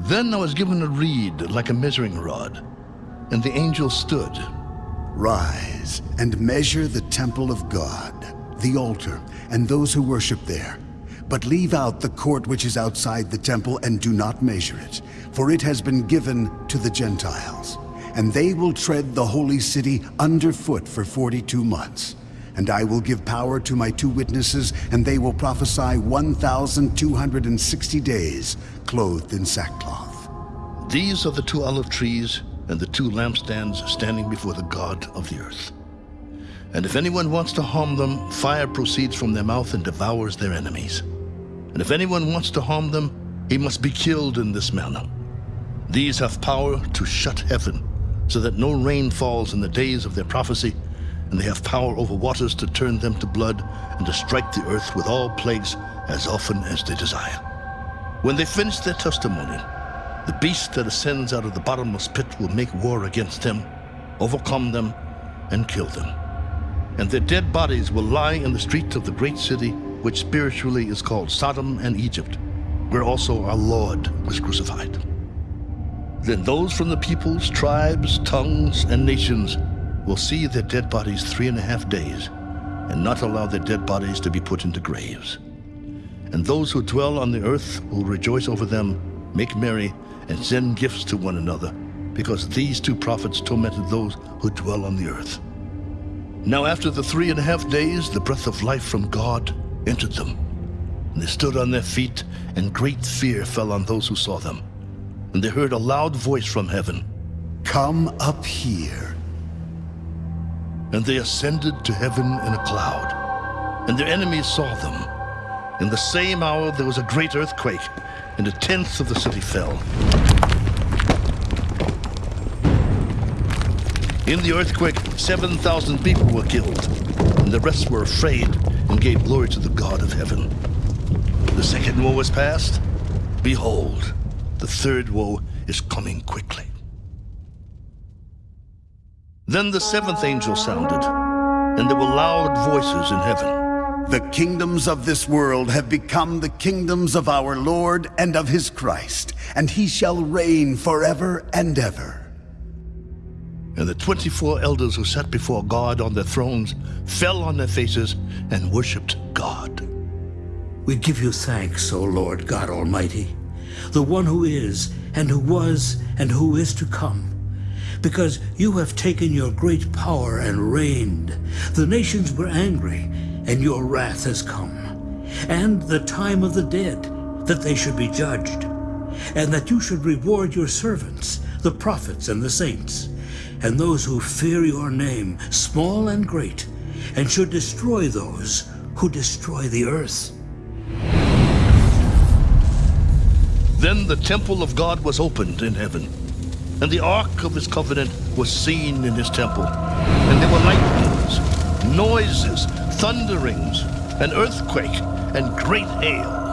Then I was given a reed like a measuring rod, and the angel stood. Rise and measure the temple of God, the altar, and those who worship there. But leave out the court which is outside the temple and do not measure it, for it has been given to the Gentiles. And they will tread the holy city underfoot for 42 months. And I will give power to my two witnesses, and they will prophesy 1,260 days, clothed in sackcloth. These are the two olive trees and the two lampstands standing before the God of the earth. And if anyone wants to harm them, fire proceeds from their mouth and devours their enemies. And if anyone wants to harm them, he must be killed in this manner. These have power to shut heaven, so that no rain falls in the days of their prophecy, and they have power over waters to turn them to blood, and to strike the earth with all plagues as often as they desire. When they finish their testimony, the beast that ascends out of the bottomless pit will make war against them, overcome them, and kill them. And their dead bodies will lie in the streets of the great city, which spiritually is called Sodom and Egypt, where also our Lord was crucified. Then those from the peoples, tribes, tongues, and nations will see their dead bodies three and a half days, and not allow their dead bodies to be put into graves. And those who dwell on the earth will rejoice over them, make merry, and send gifts to one another, because these two prophets tormented those who dwell on the earth. Now after the three and a half days, the breath of life from God entered them. And they stood on their feet, and great fear fell on those who saw them. And they heard a loud voice from heaven. Come up here. And they ascended to heaven in a cloud. And their enemies saw them. In the same hour there was a great earthquake, and a tenth of the city fell. In the earthquake, 7,000 people were killed, and the rest were afraid and gave glory to the God of heaven. The second woe was past. Behold, the third woe is coming quickly. Then the seventh angel sounded, and there were loud voices in heaven. The kingdoms of this world have become the kingdoms of our Lord and of his Christ, and he shall reign forever and ever. And the 24 elders who sat before God on their thrones fell on their faces and worshipped God. We give you thanks, O Lord God Almighty, the one who is, and who was, and who is to come. Because you have taken your great power and reigned. The nations were angry, and your wrath has come. And the time of the dead, that they should be judged. And that you should reward your servants, the prophets and the saints, and those who fear your name, small and great, and should destroy those who destroy the earth. Then the temple of God was opened in heaven, and the ark of his covenant was seen in his temple. And there were lightnings, noises, thunderings, an earthquake, and great hail.